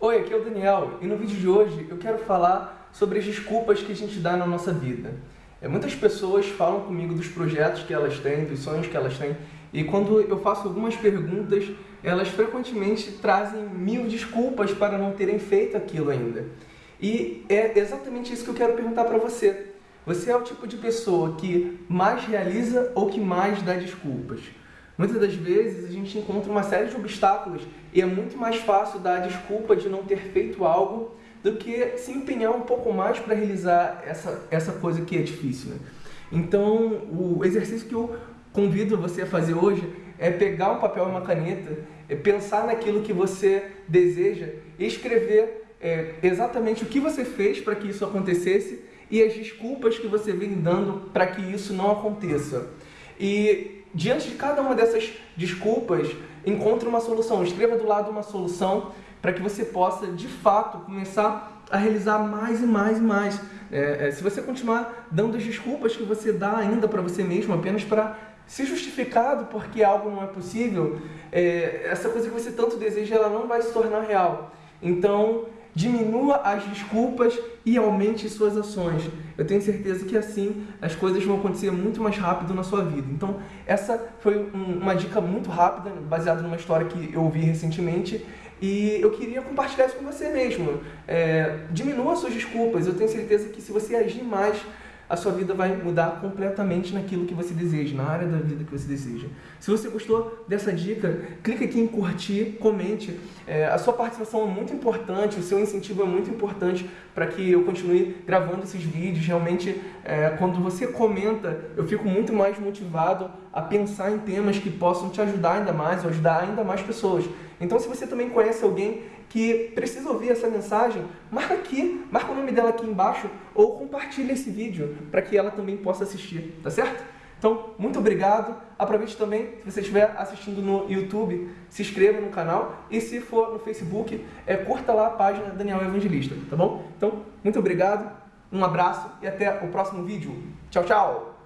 Oi, aqui é o Daniel e no vídeo de hoje eu quero falar sobre as desculpas que a gente dá na nossa vida. É, muitas pessoas falam comigo dos projetos que elas têm, dos sonhos que elas têm e quando eu faço algumas perguntas, elas frequentemente trazem mil desculpas para não terem feito aquilo ainda. E é exatamente isso que eu quero perguntar para você. Você é o tipo de pessoa que mais realiza ou que mais dá desculpas? Muitas das vezes a gente encontra uma série de obstáculos e é muito mais fácil dar a desculpa de não ter feito algo do que se empenhar um pouco mais para realizar essa, essa coisa que é difícil. Né? Então, o exercício que eu convido você a fazer hoje é pegar um papel e uma caneta, é pensar naquilo que você deseja e escrever é, exatamente o que você fez para que isso acontecesse e as desculpas que você vem dando para que isso não aconteça. E diante de cada uma dessas desculpas, encontre uma solução. Escreva do lado uma solução para que você possa, de fato, começar a realizar mais e mais e mais. É, é, se você continuar dando as desculpas que você dá ainda para você mesmo, apenas para se justificado porque algo não é possível, é, essa coisa que você tanto deseja, ela não vai se tornar real. Então, diminua as desculpas e aumente suas ações. Eu tenho certeza que assim as coisas vão acontecer muito mais rápido na sua vida. Então, essa foi um, uma dica muito rápida, baseada numa história que eu ouvi recentemente e eu queria compartilhar isso com você mesmo. É, diminua suas desculpas. Eu tenho certeza que se você agir mais a sua vida vai mudar completamente naquilo que você deseja, na área da vida que você deseja. Se você gostou dessa dica, clique aqui em curtir, comente. É, a sua participação é muito importante, o seu incentivo é muito importante para que eu continue gravando esses vídeos. Realmente, é, quando você comenta, eu fico muito mais motivado a pensar em temas que possam te ajudar ainda mais, ou ajudar ainda mais pessoas. Então, se você também conhece alguém que precisa ouvir essa mensagem, marca aqui, marca o nome dela aqui embaixo ou compartilha esse vídeo para que ela também possa assistir, tá certo? Então, muito obrigado. Aproveite também, se você estiver assistindo no YouTube, se inscreva no canal e se for no Facebook, é, curta lá a página Daniel Evangelista, tá bom? Então, muito obrigado, um abraço e até o próximo vídeo. Tchau, tchau!